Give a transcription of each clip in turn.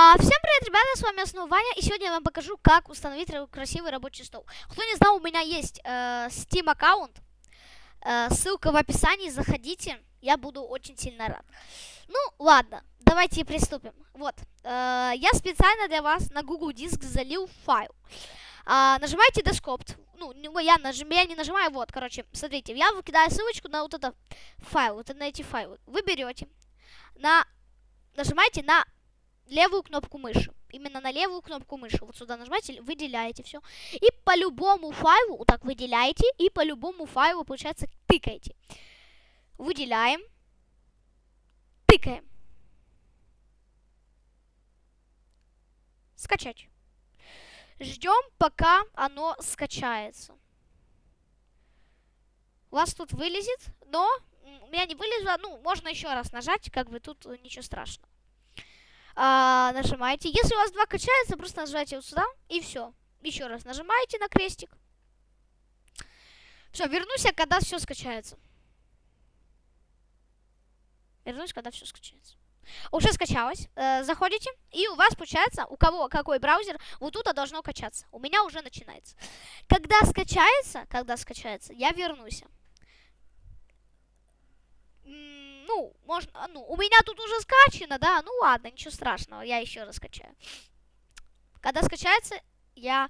А, всем привет, ребята, с вами Основа Ваня, и сегодня я вам покажу, как установить красивый рабочий стол. Кто не знал, у меня есть э, Steam аккаунт, э, ссылка в описании, заходите, я буду очень сильно рад. Ну, ладно, давайте приступим. Вот, э, я специально для вас на Google Диск залил файл. Э, нажимайте Desktop, ну, я, нажим, я не нажимаю, вот, короче, смотрите, я выкидаю ссылочку на вот этот файл, вот на эти файлы. Вы берете, на, нажимаете на левую кнопку мыши. Именно на левую кнопку мыши. Вот сюда нажимаете, выделяете все. И по любому файлу, вот так выделяете, и по любому файлу, получается, тыкаете. Выделяем. Тыкаем. Скачать. Ждем, пока оно скачается. У вас тут вылезет, но у меня не вылезло. Ну, можно еще раз нажать, как бы тут ничего страшного а, нажимаете. Если у вас два качается, просто нажимаете вот сюда, и все. Еще раз нажимаете на крестик. Все, вернусь я, когда все скачается. Вернусь, когда все скачается. Уже скачалось. Э, заходите, и у вас получается, у кого какой браузер, вот тут должно качаться. У меня уже начинается. Когда скачается, когда скачается, я вернусь ну, можно, а, ну, у меня тут уже скачано, да, ну ладно, ничего страшного, я еще раз скачаю. Когда скачается, я...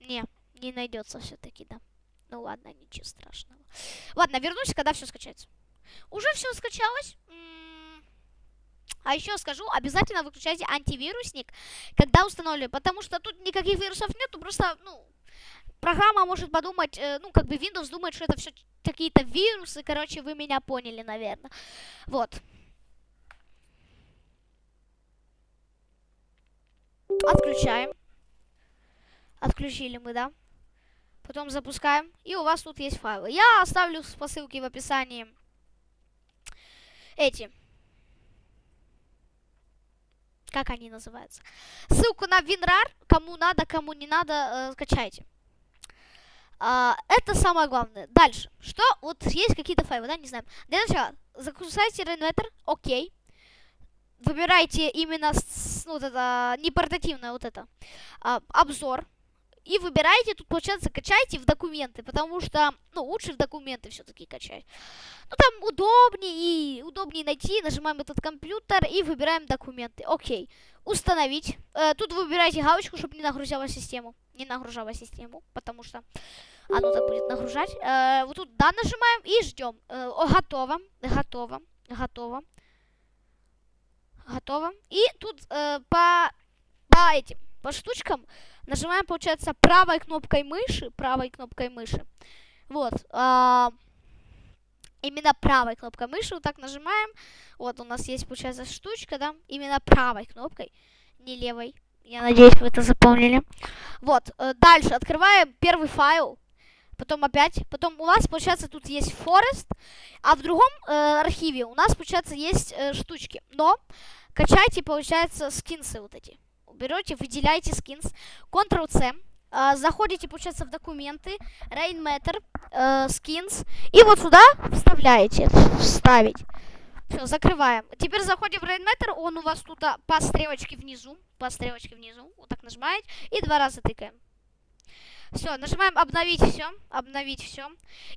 Не, не найдется все-таки, да. Ну ладно, ничего страшного. Ладно, вернусь, когда все скачается. Уже все скачалось. А еще скажу, обязательно выключайте антивирусник, когда установили, потому что тут никаких вирусов нету, просто, ну, программа может подумать, э, ну, как бы Windows думает, что это все какие-то вирусы, короче, вы меня поняли, наверное. Вот. Отключаем. Отключили мы, да? Потом запускаем. И у вас тут есть файлы. Я оставлю по ссылке в описании эти. Как они называются? Ссылку на WinRAR. Кому надо, кому не надо, э, скачайте. А, это самое главное. Дальше. Что? Вот есть какие-то файлы, да, не знаю. Для начала загружайте Rainmeter, окей. Выбирайте именно, с, ну, вот это, не вот это, а, обзор. И выбирайте, тут, получается, качайте в документы, потому что, ну, лучше в документы все-таки качать. Ну, там удобнее и удобнее найти, нажимаем этот компьютер и выбираем документы. Окей. Установить. Э, тут выбирайте галочку, чтобы не нагружала систему. Не нагружала систему, потому что оно так будет нагружать. Э, вот тут да нажимаем и ждем. Э, готово, готово, готово. Готово. И тут э, по, по этим, по штучкам нажимаем, получается, правой кнопкой мыши, правой кнопкой мыши. Вот. Э, именно правой кнопкой мыши вот так нажимаем. Вот у нас есть, получается, штучка, да, именно правой кнопкой, не левой. Я надеюсь, вы это запомнили. Вот, э, дальше открываем первый файл потом опять, потом у нас, получается, тут есть Forest, а в другом э, архиве у нас, получается, есть э, штучки. Но качайте, получается, скинсы вот эти. Берете, выделяете скинс, Ctrl-C, э, заходите, получается, в документы, Rainmatter, э, skins, и вот сюда вставляете, вставить. Все, закрываем. Теперь заходим в Rainmatter, он у вас тут а, по стрелочке внизу, по стрелочке внизу, вот так нажимаете, и два раза тыкаем. Все, нажимаем обновить все, обновить все.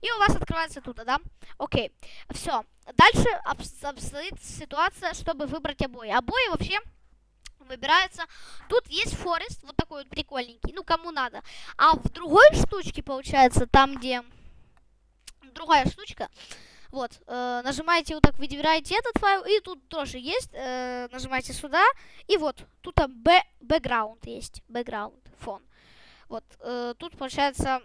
И у вас открывается тут, да? Окей. Все. Дальше обстоит ситуация, чтобы выбрать обои. Обои вообще выбираются. Тут есть Форест, вот такой вот прикольненький, ну кому надо. А в другой штучке, получается, там где другая штучка, вот, э, нажимаете вот так, выбираете этот файл, и тут тоже есть, э, нажимаете сюда, и вот, тут там бэкграунд есть, бэкграунд, фон. Вот, э, тут получается,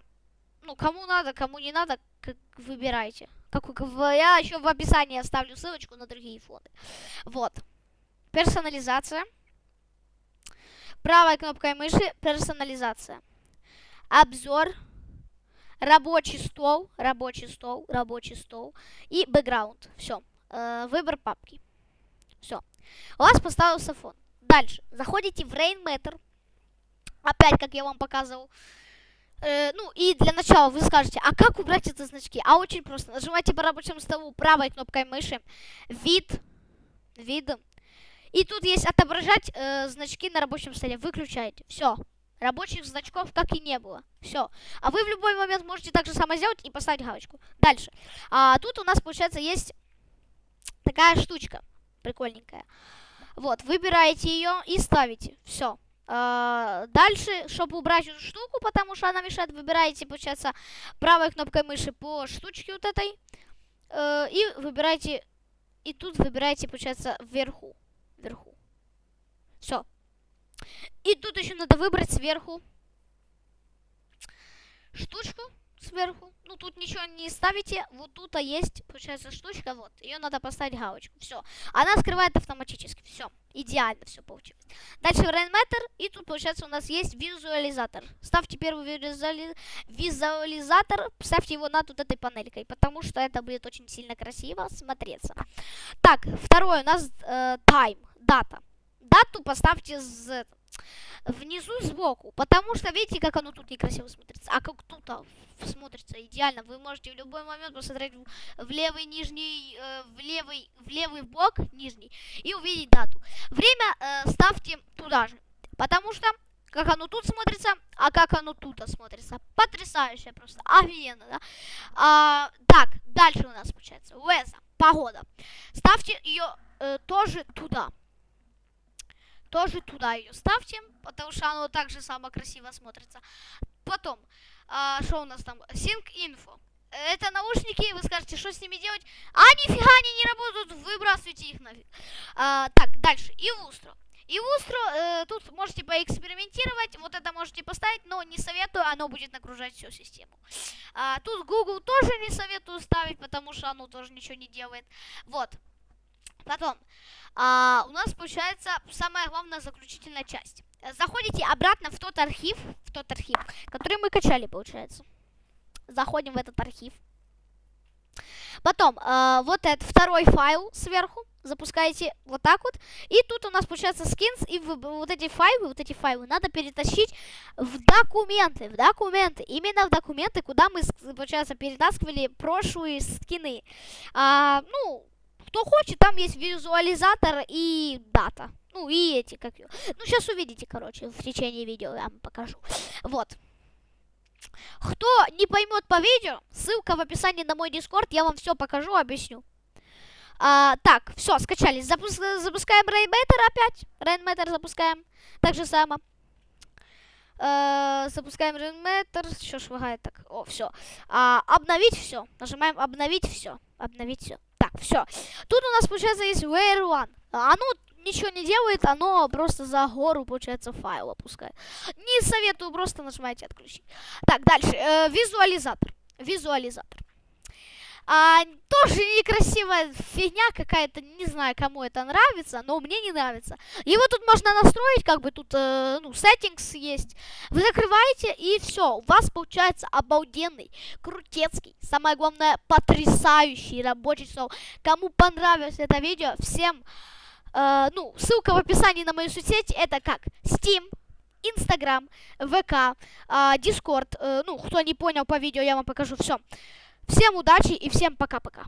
ну, кому надо, кому не надо, как выбирайте. Как, я еще в описании оставлю ссылочку на другие фоны. Вот. Персонализация. Правой кнопкой мыши персонализация. Обзор. Рабочий стол, рабочий стол, рабочий стол. И бэкграунд. Все. Э, выбор папки. Все. У вас поставился фон. Дальше. Заходите в Rainmatter. Опять, как я вам показывал. Э, ну, и для начала вы скажете, а как убрать эти значки? А очень просто. Нажимайте по рабочему столу правой кнопкой мыши. Вид. вид. И тут есть отображать э, значки на рабочем столе. Выключаете. Все. Рабочих значков как и не было. Все. А вы в любой момент можете так же само сделать и поставить галочку. Дальше. А, тут у нас, получается, есть такая штучка. Прикольненькая. Вот, выбираете ее и ставите. Все. А, дальше, чтобы убрать эту штуку, потому что она мешает, выбираете, получается, правой кнопкой мыши по штучке вот этой. Э, и выбираете, и тут выбираете, получается, вверху. Вверху. И тут еще надо выбрать сверху штучку сверху. Ну, тут ничего не ставите. Вот тут а есть, получается, штучка. Вот. Ее надо поставить галочку. Все. Она скрывает автоматически. Все. Идеально все получилось. Дальше Rainmatter. И тут, получается, у нас есть визуализатор. Ставьте первый визуали... визуализатор. Ставьте его над вот этой панелькой. Потому что это будет очень сильно красиво смотреться. Так, второе у нас э, time. Дата. Дату поставьте с внизу сбоку, потому что видите, как оно тут некрасиво смотрится, а как тут а, смотрится идеально. Вы можете в любой момент посмотреть в левый нижний, э, в левый, в левый бок нижний и увидеть дату. Время э, ставьте туда же, потому что как оно тут смотрится, а как оно тут смотрится. Потрясающе просто, офигенно, да? А, так, дальше у нас получается, Уэза, погода. Ставьте ее э, тоже туда тоже туда ее ставьте, потому что оно также самое красиво смотрится. Потом, а, что у нас там? Sync Info. Это наушники, вы скажете, что с ними делать? А нифига они не работают, выбрасывайте их нафиг. А, так, дальше. И Устро. И Устро, э, тут можете поэкспериментировать, вот это можете поставить, но не советую, оно будет нагружать всю систему. А, тут Google тоже не советую ставить, потому что оно тоже ничего не делает. Вот. Потом, а, у нас получается самая главная заключительная часть. Заходите обратно в тот архив, в тот архив, который мы качали, получается. Заходим в этот архив. Потом, э, вот этот второй файл сверху, запускаете вот так вот. И тут у нас получается скинс, и в, вот эти файлы, вот эти файлы надо перетащить в документы, в документы. Именно в документы, куда мы, получается, перетаскивали прошлые скины. А, ну, кто хочет, там есть визуализатор и дата. Ну, и эти, как... Ну, сейчас увидите, короче, в течение видео я вам покажу. Вот. Кто не поймет по видео, ссылка в описании на мой дискорд, я вам все покажу, объясню. А, так, все, скачались. Запуск запускаем Rainmatter опять. Rainmatter запускаем. Так же само. А, запускаем Rainmatter. Что швагает так? О, все. А, обновить все. Нажимаем обновить все. Обновить все. Все. Тут у нас, получается, есть where one. Оно ничего не делает, оно просто за гору, получается, файл опускает. Не советую, просто нажимайте отключить. Так, дальше. Э, визуализатор. Визуализатор. А, тоже некрасивая фигня какая-то, не знаю, кому это нравится, но мне не нравится. Его тут можно настроить, как бы тут, э, ну, settings есть. Вы закрываете, и все, у вас получается обалденный, крутецкий, самое главное, потрясающий рабочий стол. Кому понравилось это видео, всем, э, ну, ссылка в описании на мою соцсеть, это как Steam, Instagram, ВК, э, Discord, э, ну, кто не понял по видео, я вам покажу все. Всем удачи и всем пока-пока.